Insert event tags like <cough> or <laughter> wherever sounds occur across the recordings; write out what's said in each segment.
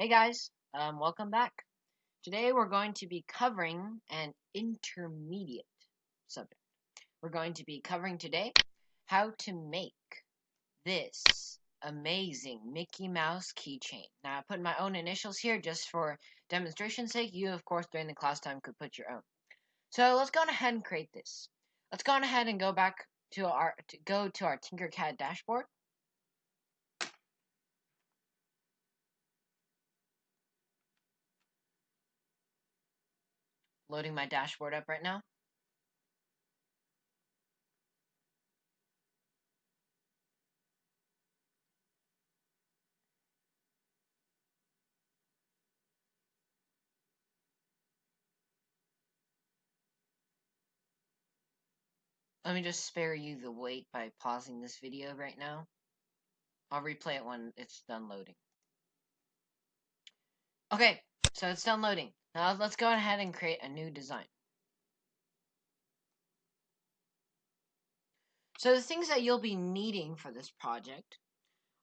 Hey guys, um, welcome back. Today we're going to be covering an intermediate subject. We're going to be covering today how to make this amazing Mickey Mouse keychain. Now I put my own initials here just for demonstration's sake. You, of course, during the class time could put your own. So let's go ahead and create this. Let's go ahead and go back to our to go to our Tinkercad dashboard. Loading my dashboard up right now. Let me just spare you the wait by pausing this video right now. I'll replay it when it's done loading. Okay, so it's done loading. Now let's go ahead and create a new design. So the things that you'll be needing for this project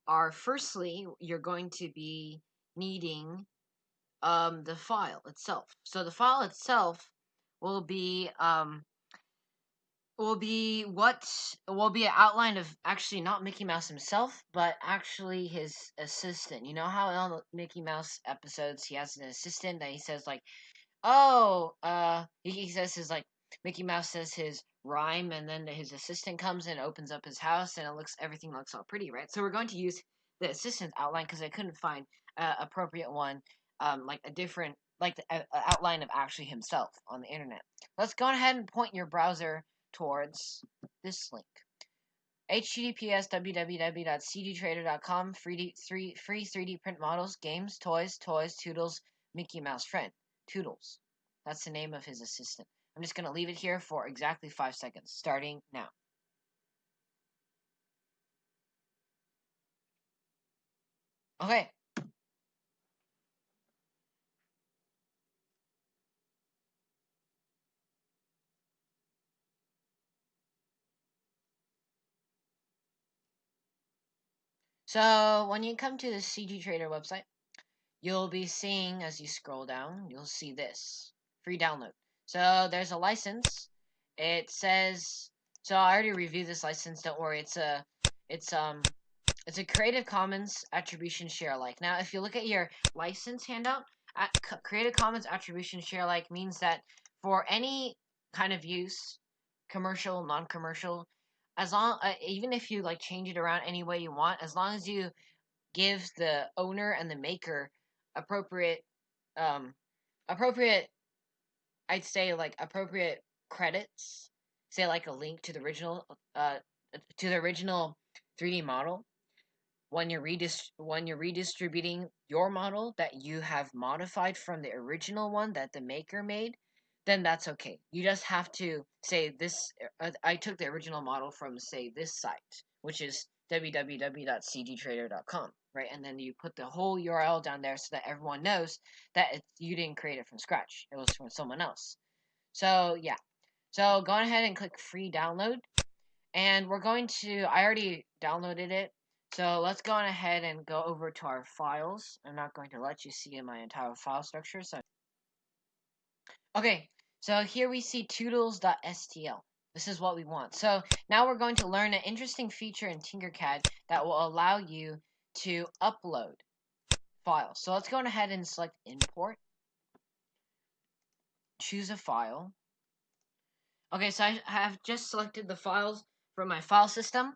are firstly, you're going to be needing um, the file itself. So the file itself will be um, will be what will be an outline of actually not Mickey Mouse himself, but actually his assistant. You know how in all Mickey Mouse episodes he has an assistant that he says like, "Oh, uh," he, he says his like Mickey Mouse says his rhyme, and then his assistant comes and opens up his house, and it looks everything looks all pretty, right? So we're going to use the assistant outline because I couldn't find an appropriate one, um, like a different like the a outline of actually himself on the internet. Let's go ahead and point your browser towards this link. https www.cgtrader.com free, free, free 3D print models, games, toys, toys, Toodles, Mickey Mouse friend. Toodles. That's the name of his assistant. I'm just going to leave it here for exactly five seconds, starting now. Okay, So when you come to the CG Trader website, you'll be seeing as you scroll down, you'll see this free download. So there's a license. It says so I already reviewed this license. Don't worry. It's a it's um it's a Creative Commons Attribution Share Alike. Now, if you look at your license handout, at Creative Commons Attribution Share Alike means that for any kind of use, commercial, non-commercial, as long uh, even if you like change it around any way you want as long as you give the owner and the maker appropriate um appropriate i'd say like appropriate credits say like a link to the original uh to the original 3d model when you're redist- when you're redistributing your model that you have modified from the original one that the maker made then that's okay. You just have to say this. Uh, I took the original model from say this site, which is www.cgtrader.com, right? And then you put the whole URL down there so that everyone knows that you didn't create it from scratch. It was from someone else. So yeah. So go ahead and click free download, and we're going to. I already downloaded it. So let's go on ahead and go over to our files. I'm not going to let you see my entire file structure. So Okay, so here we see toodles.stl. This is what we want. So now we're going to learn an interesting feature in Tinkercad that will allow you to upload files. So let's go ahead and select import. Choose a file. Okay, so I have just selected the files from my file system.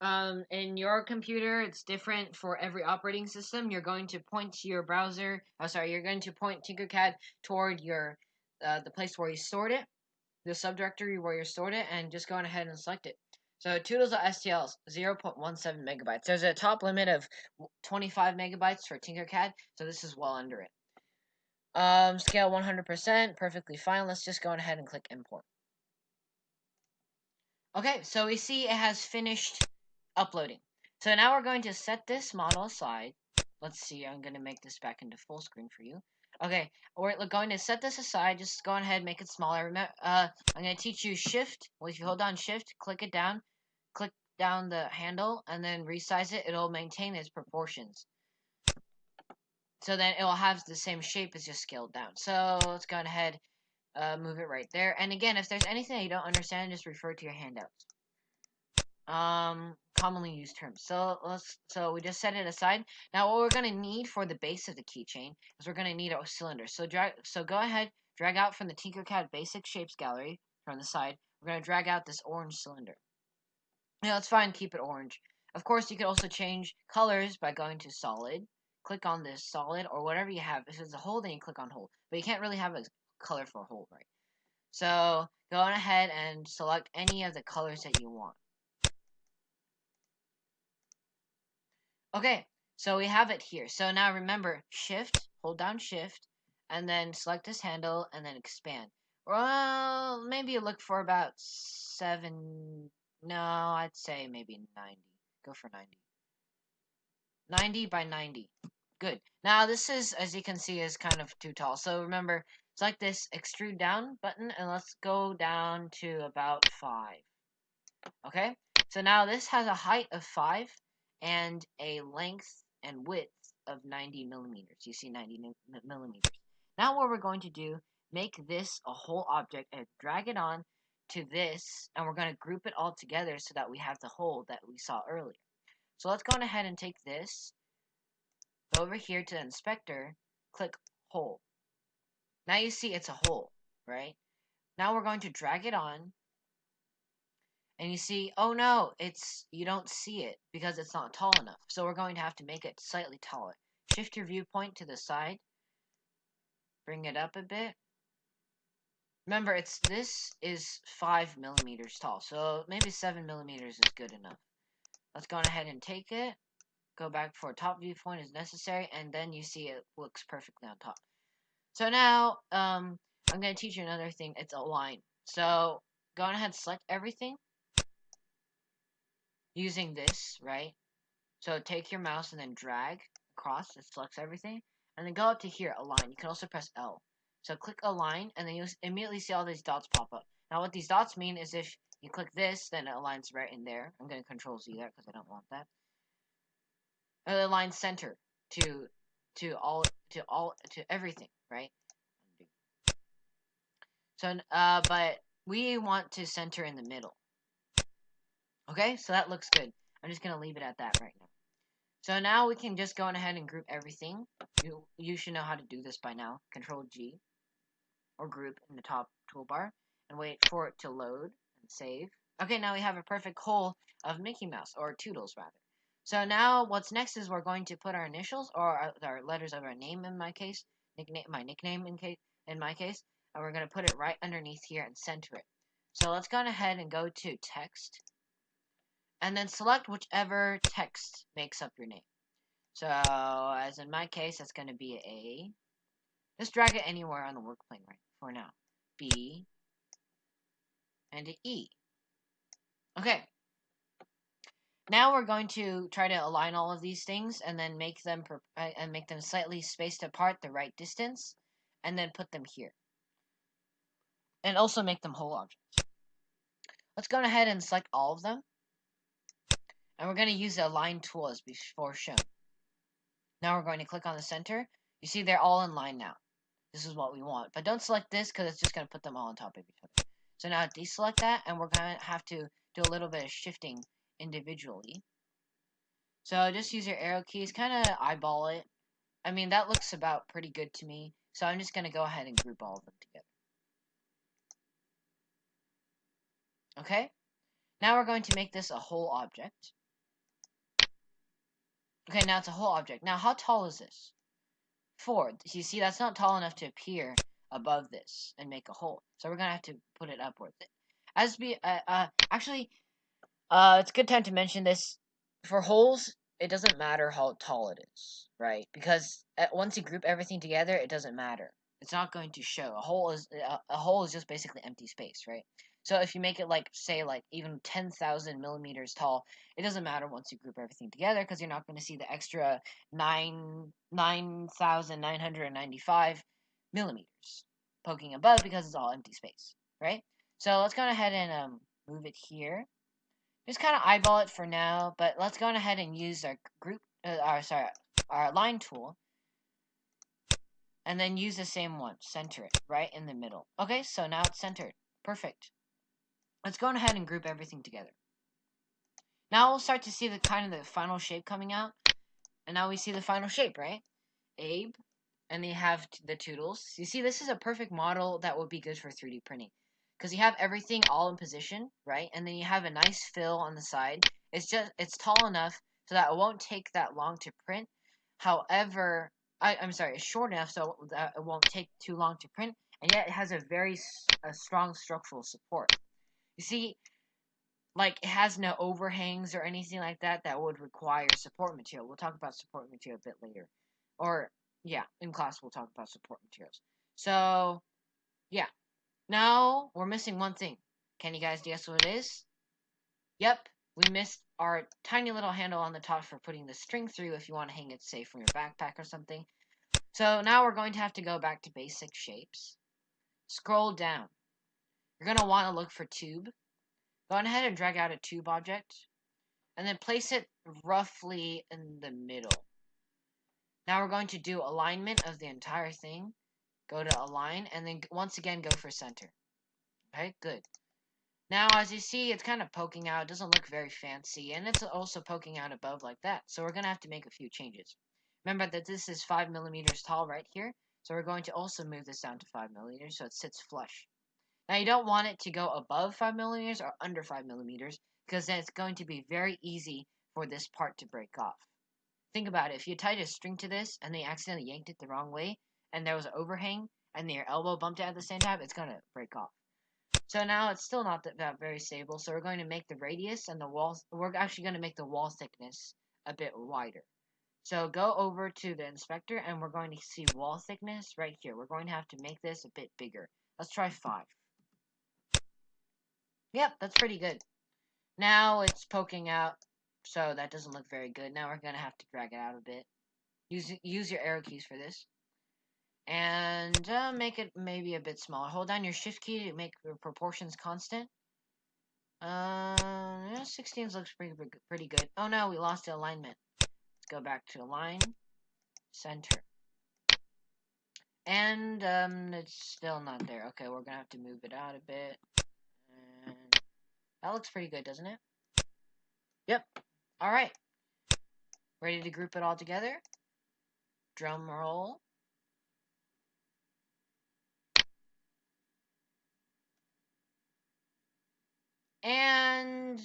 Um, in your computer, it's different for every operating system. You're going to point to your browser. Oh, sorry, you're going to point Tinkercad toward your uh, the place where you stored it, the subdirectory where you stored it, and just go on ahead and select it. So toodles.stl is 0.17 megabytes. There's a top limit of 25 megabytes for Tinkercad, so this is well under it. Um, scale 100%, perfectly fine. Let's just go ahead and click import. Okay, so we see it has finished uploading. So now we're going to set this model aside. Let's see, I'm going to make this back into full screen for you. Okay, we're going to set this aside. Just go ahead and make it smaller. Remember, uh, I'm going to teach you shift. Well, if you hold down shift, click it down, click down the handle, and then resize it. It'll maintain its proportions. So then it will have the same shape as just scaled down. So let's go ahead, uh, move it right there. And again, if there's anything that you don't understand, just refer to your handouts. Um, commonly used terms. So let's so we just set it aside. Now what we're gonna need for the base of the keychain is we're gonna need a cylinder. So drag so go ahead, drag out from the Tinkercad basic shapes gallery from the side. We're gonna drag out this orange cylinder. Now it's fine, keep it orange. Of course, you could also change colors by going to solid, click on this solid or whatever you have. If it's a hole, then you click on hole. But you can't really have a color for hole, right? So go on ahead and select any of the colors that you want. Okay, so we have it here. So now remember, shift, hold down shift, and then select this handle, and then expand. Well, maybe look for about 7, no, I'd say maybe 90. Go for 90. 90 by 90. Good. Now this is, as you can see, is kind of too tall. So remember, select this extrude down button, and let's go down to about 5. Okay? So now this has a height of 5, and a length and width of 90 millimeters. You see 90 millimeters. Now what we're going to do, make this a hole object and drag it on to this, and we're going to group it all together so that we have the hole that we saw earlier. So let's go ahead and take this, go over here to the inspector, click hole. Now you see it's a hole, right? Now we're going to drag it on and you see, oh no, it's you don't see it because it's not tall enough. So we're going to have to make it slightly taller. Shift your viewpoint to the side. Bring it up a bit. Remember, it's this is 5 millimeters tall, so maybe 7 millimeters is good enough. Let's go ahead and take it. Go back for a top viewpoint is necessary, and then you see it looks perfectly on top. So now, um, I'm going to teach you another thing. It's align. So, go ahead select everything using this, right? So take your mouse and then drag across. It selects everything. And then go up to here, align. You can also press L. So click align, and then you'll immediately see all these dots pop up. Now what these dots mean is if you click this, then it aligns right in there. I'm going to control Z there because I don't want that. It aligns center to to all to all to everything, right? So, uh, but we want to center in the middle. Okay, so that looks good. I'm just going to leave it at that right now. So now we can just go on ahead and group everything. You, you should know how to do this by now. Control G or group in the top toolbar and wait for it to load and save. Okay, now we have a perfect hole of Mickey Mouse, or Toodles rather. So now what's next is we're going to put our initials, or our, letters of our name in my case, nickname, my nickname in, case, in my case, and we're going to put it right underneath here and center it. So let's go ahead and go to text, and then select whichever text makes up your name. So, as in my case, that's going to be A. Just drag it anywhere on the work plane right for now. B and E. Okay. Now we're going to try to align all of these things and then make them uh, and make them slightly spaced apart the right distance and then put them here. And also make them hole objects. Let's go ahead and select all of them. And we're going to use the align tool as before shown. Now we're going to click on the center. You see they're all in line now. This is what we want. But don't select this because it's just going to put them all on top of each other. So now deselect that and we're going to have to do a little bit of shifting individually. So just use your arrow keys, kind of eyeball it. I mean, that looks about pretty good to me. So I'm just going to go ahead and group all of them together. Okay? Now we're going to make this a hole object. Okay, now it's a hole object. Now, how tall is this? Four. You see, that's not tall enough to appear above this and make a hole. So we're gonna have to put it upwards. As be, uh, uh, actually, uh, it's a good time to mention this. For holes, it doesn't matter how tall it is, right? Because at, once you group everything together, it doesn't matter. It's not going to show. A hole is a, a hole is just basically empty space, right? So if you make it like, say, like even 10,000 millimeters tall, it doesn't matter once you group everything together because you're not going to see the extra 9 9,995 millimeters poking above because it's all empty space, right? So let's go ahead and um, move it here. Just kind of eyeball it for now, but let's go ahead and use our group, uh, our sorry, our line tool And then use the same one. Center it right in the middle. Okay, so now it's centered. Perfect. Let's go ahead and group everything together. Now we'll start to see the kind of the final shape coming out. And now we see the final shape, right? Abe, and they have the toodles. You see, this is a perfect model that would be good for 3D printing. Because you have everything all in position, right? And then you have a nice fill on the side. It's just, it's tall enough so that it won't take that long to print. However, I, am sorry, it's short enough so that it won't take too long to print. And yet it has a very a strong structural support. You see, like it has no overhangs or anything like that that would require support material. We'll talk about support material a bit later. Or yeah, in class we'll talk about support materials. So yeah. Now we're missing one thing. Can you guys guess what it is? Yep, we missed our tiny little handle on the top for putting the string through if you want to hang it safe from your backpack or something. So now we're going to have to go back to basic shapes. Scroll down. You're going to want to look for tube. Go ahead and drag out a tube object. And then place it roughly in the middle. Now we're going to do alignment of the entire thing. Go to align, and then once again go for center. Okay, good. Now, as you see, it's kind of poking out. It doesn't look very fancy, and it's also poking out above like that. So we're going to have to make a few changes. Remember that this is 5 millimeters tall right here, so we're going to also move this down to 5 millimeters so it sits flush. Now you don't want it to go above 5 millimeters or under 5 millimeters because then it's going to be very easy for this part to break off. Think about it. If you tied a string to this and they accidentally yanked it the wrong way and there was an overhang and your elbow bumped it at the same time, it's going to break off. So now it's still not that, that very stable. So we're going to make the radius and the wall, we're actually going to make the wall thickness a bit wider. So go over to the inspector and we're going to see wall thickness right here. We're going to have to make this a bit bigger. Let's try 5. Yep, that's pretty good. Now it's poking out, so that doesn't look very good. Now we're going to have to drag it out a bit. Use, use your arrow keys for this. And uh, make it maybe a bit smaller. Hold down your shift key to make the proportions constant. Uh, yeah, 16 looks pretty, pretty good. Oh no, we lost the alignment. Let's go back to align, center. And um, it's still not there. Okay, we're gonna have to move it out a bit. That looks pretty good, doesn't it? Yep. Alright. Ready to group it all together? Drum roll. And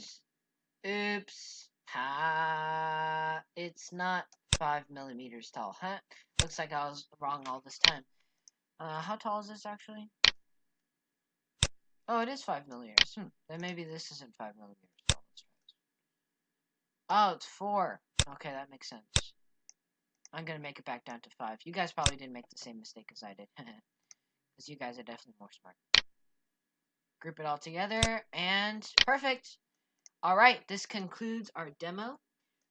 oops. Ha it's not five millimeters tall, huh? Looks like I was wrong all this time. Uh, how tall is this actually? Oh, it is 5 millimeters. Hmm. Then maybe this isn't 5 millimeters. Oh, it's 4. Okay, that makes sense. I'm gonna make it back down to 5. You guys probably didn't make the same mistake as I did. <laughs> Because you guys are definitely more smart. Group it all together, and perfect! Alright, this concludes our demo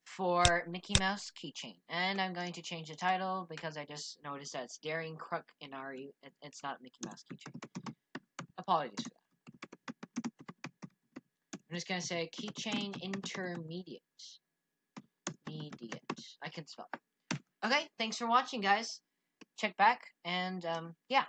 for Mickey Mouse Keychain. And I'm going to change the title because I just noticed that it's Daring Crook in RE. It's not Mickey Mouse Keychain. Apologies for that. I'm just gonna say keychain intermediate. Mediate. I can spell. Okay, thanks for watching, guys. Check back, and um, yeah.